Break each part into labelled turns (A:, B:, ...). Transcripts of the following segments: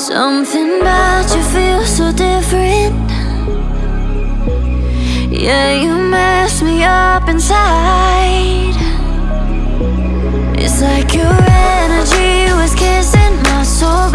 A: Something about you feels so different. Yeah, you mess me up inside. It's like your energy was kissing my soul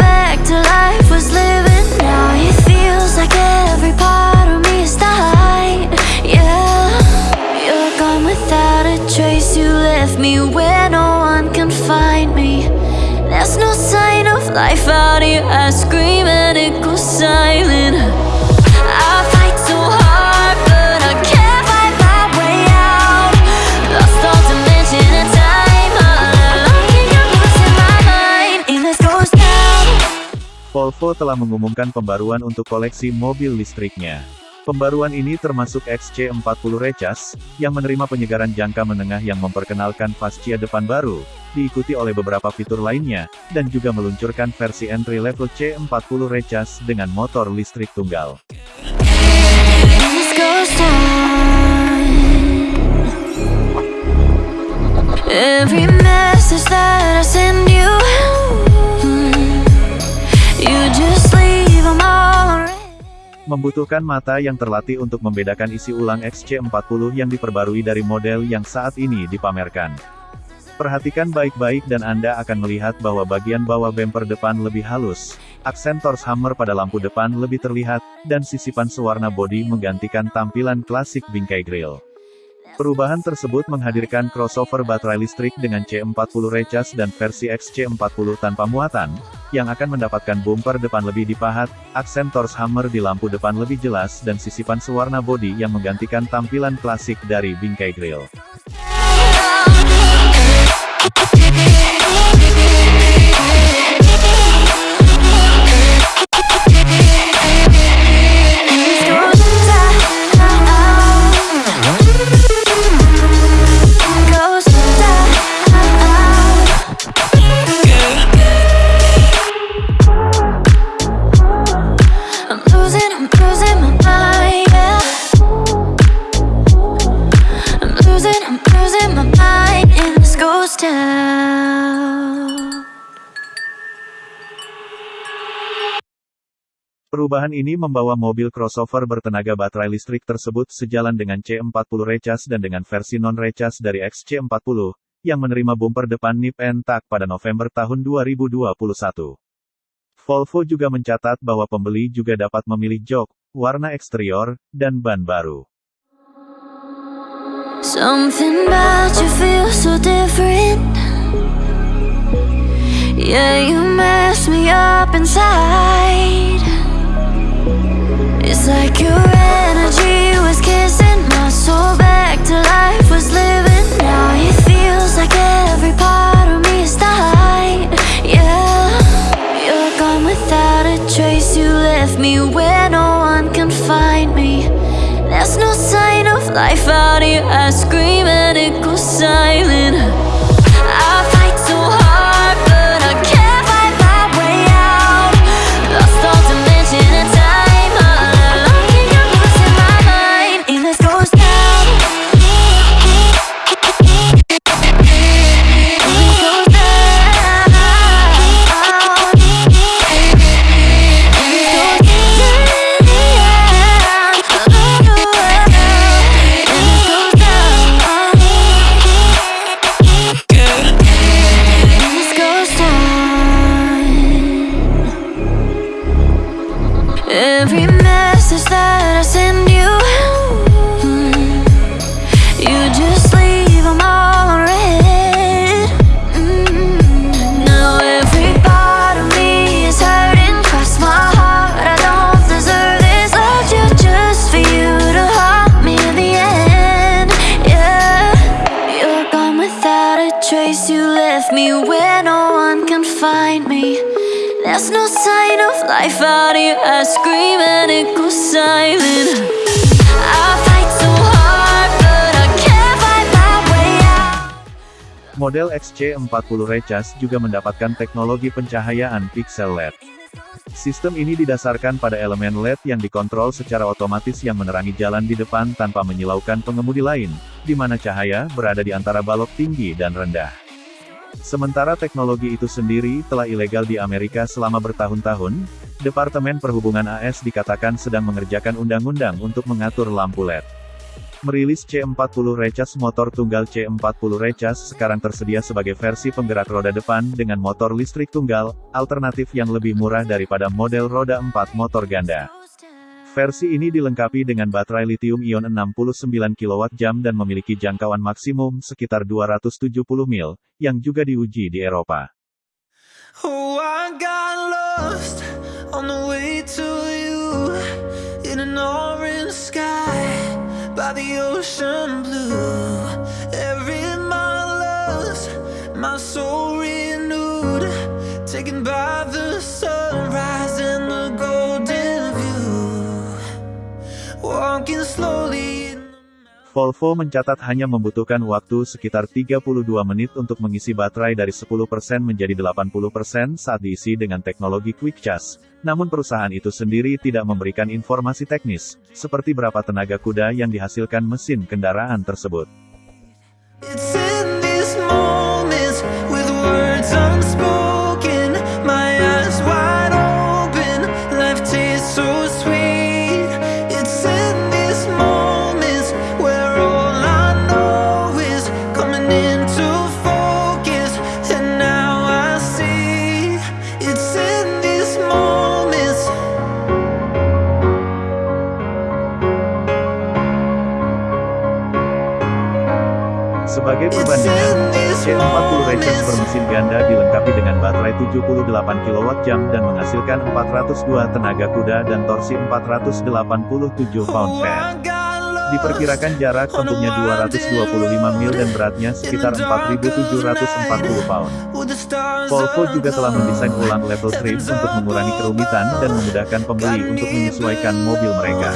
B: Volvo telah mengumumkan pembaruan untuk koleksi mobil listriknya. Pembaruan ini termasuk XC40 Recharge, yang menerima penyegaran jangka menengah yang memperkenalkan fascia depan baru, diikuti oleh beberapa fitur lainnya, dan juga meluncurkan versi entry level C40 Recharge dengan motor listrik tunggal. Membutuhkan mata yang terlatih untuk membedakan isi ulang XC40 yang diperbarui dari model yang saat ini dipamerkan. Perhatikan baik-baik dan Anda akan melihat bahwa bagian bawah bumper depan lebih halus, aksen Torx Hammer pada lampu depan lebih terlihat, dan sisipan sewarna bodi menggantikan tampilan klasik bingkai grill. Perubahan tersebut menghadirkan crossover baterai listrik dengan C40 Recharge dan versi XC40 tanpa muatan, yang akan mendapatkan bumper depan lebih dipahat, aksen Torx Hammer di lampu depan lebih jelas dan sisipan sewarna bodi yang menggantikan tampilan klasik dari bingkai grill. Perubahan ini membawa mobil crossover bertenaga baterai listrik tersebut sejalan dengan C40 Recharge dan dengan versi non-Recharge dari XC40, yang menerima bumper depan nip and tuck pada November tahun 2021. Volvo juga mencatat bahwa pembeli juga dapat memilih jok, warna eksterior, dan ban baru.
A: Something about you feels so different. Yeah, you mess me up inside. Find me. There's no sign of life out here. I scream and it goes silent. A trace. You left me where no one can find me. There's no sign of life out here. I scream and it goes silent.
B: Model XC40 Recharge juga mendapatkan teknologi pencahayaan pixel LED. Sistem ini didasarkan pada elemen LED yang dikontrol secara otomatis yang menerangi jalan di depan tanpa menyilaukan pengemudi lain, di mana cahaya berada di antara balok tinggi dan rendah.
C: Sementara teknologi itu sendiri telah ilegal di Amerika selama bertahun-tahun, Departemen Perhubungan AS dikatakan sedang mengerjakan undang-undang untuk mengatur lampu LED. Merilis C40 Recharge motor tunggal C40 Recharge sekarang tersedia sebagai versi penggerak roda depan dengan motor listrik tunggal, alternatif yang lebih murah daripada model roda 4 motor ganda. Versi ini dilengkapi dengan baterai lithium-ion 69 kWh dan memiliki jangkauan maksimum sekitar 270 mil, yang juga diuji di Eropa. Oh, Volvo mencatat hanya membutuhkan waktu sekitar 32 menit untuk mengisi baterai dari 10% menjadi 80% saat diisi dengan teknologi Quick Charge. Namun perusahaan itu sendiri tidak memberikan informasi teknis, seperti berapa tenaga kuda yang dihasilkan mesin kendaraan tersebut. Sebagai perbandingan, C40 Recharge bermesin ganda dilengkapi dengan baterai 78 kWh dan menghasilkan 402 tenaga kuda dan torsi 487 pound-feet. Diperkirakan jarak tempuhnya 225 mil dan beratnya sekitar 4.740 pound. Volvo juga telah mendesain ulang level trim untuk mengurangi kerumitan dan memudahkan pembeli untuk menyesuaikan mobil mereka.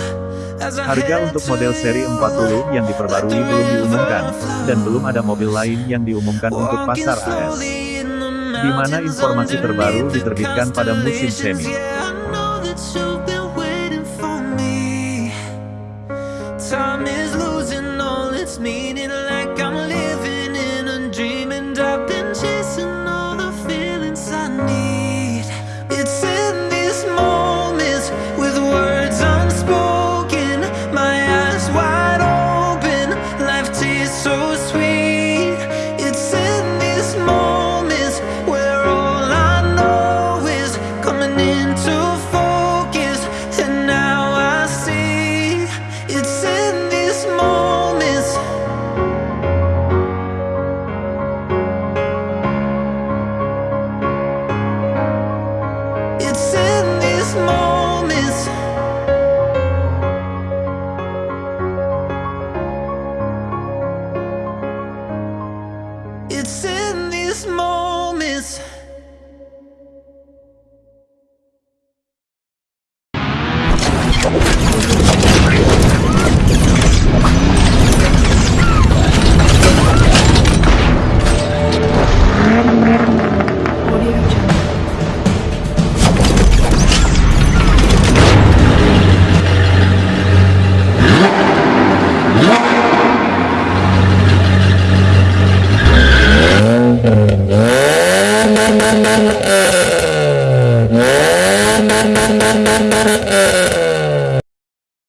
C: Harga untuk model seri 40 yang diperbarui belum diumumkan, dan belum ada mobil lain yang diumumkan untuk pasar AS. Di mana informasi terbaru diterbitkan pada musim semi.